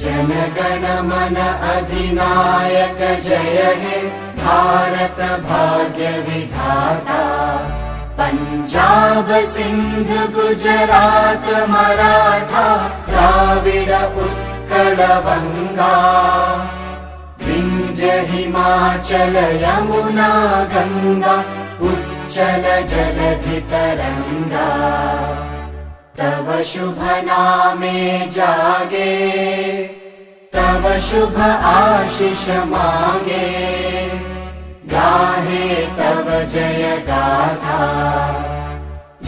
जनगण मन अधिनायक जय हे। भारत भाग्य विधाता। पञ्जाब सिन्ध गुजरात मराठा द्राविड उत्कल वङ्गा विन्ध्य हिमाचल यमुना गङ्गा उच्चल जलधि तरङ्गा तव शुभ नामे जागे तव शुभ आशिष मागे। गाहे तव जय गाथा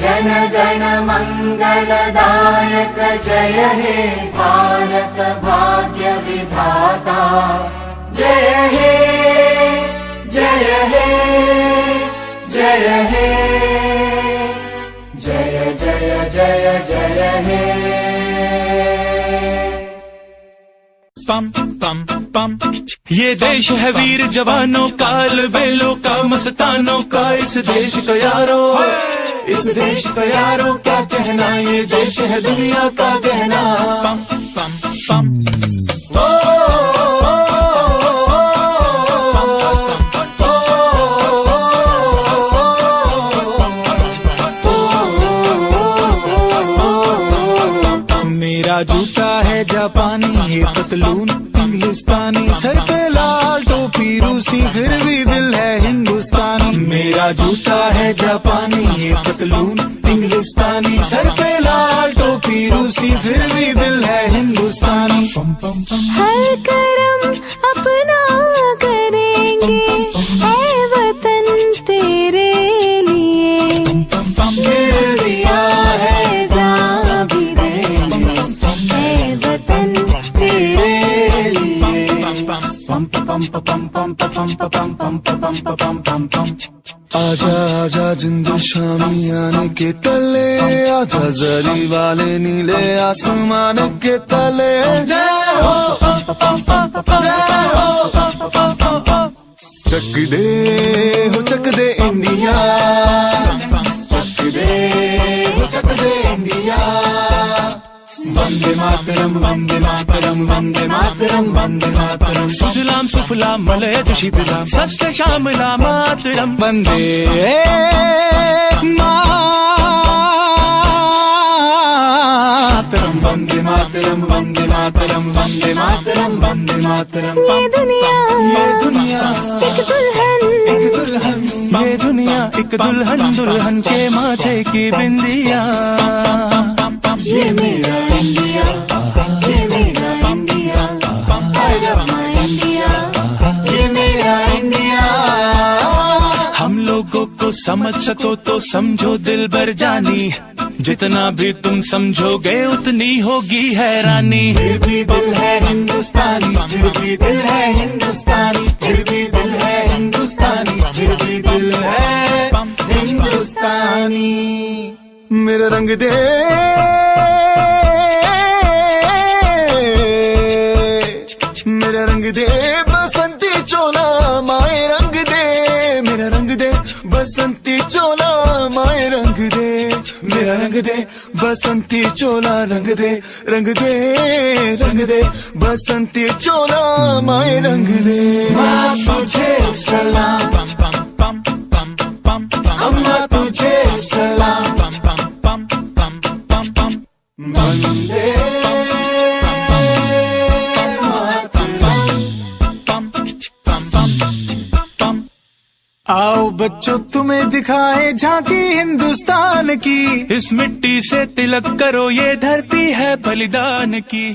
जन गण मङ्गलदायक जय हे भारत भाग्य जय जय जय जय हे। पम पम पम। ये देश है वीर जवानों का बेलों का, मस्तानों का। इस देश का यारो इस देश का यारो क्या कहना? ये देश है दुनिया का कहना पम पतलून हिंदुस्तानी सर पे लाल टोपी रूसी, फिर भी दिल है हिंदुस्तानी। मेरा जूता है जापानी, ये पतलून हिंदुस्तानी सर पे लाल टोपी रूसी, फिर भी दिल है हिंदुस्तानी। हर पम पम पम पम पम पम पम पम पम पम पम आजा आजा, जिंदू शामी आने के तले, आजा, जरी वाले नीले आसमान के तले। जय हो। जय हो चक मातरम वंदे मातरम वंदे मातरम वंदे मातरम। सुजलाम सुफलाम मलयज शीतलाम सत्य श्यामला मातरम। वंदे मातरम वंदे मातरम वंदे मातरम वंदे मातरम वंदे मातरम। ये दुनिया ये दुनिया एक दुल्हन। एक दुल्हन ये दुनिया एक दुल्हन दुल्हन के माथे की बिंदिया। ये मेरा समझ सको तो समझो दिल भर जानी। जितना भी तुम समझोगे उतनी होगी हैरानी फिर भी दिल है हिंदुस्तानी, फिर भी दिल है हिंदुस्तानी, फिर भी दिल है हिंदुस्तानी, फिर भी दिल है हिंदुस्तानी। मेरा रंग दे। मेरा रंग दे, बसंती चोला रंग दे रंग दे रंग दे, बसंती चोला माए रंग दे। माँ बच्चों तुम्हें दिखाए झांकी हिंदुस्तान की। इस मिट्टी से तिलक करो, ये धरती है बलिदान की।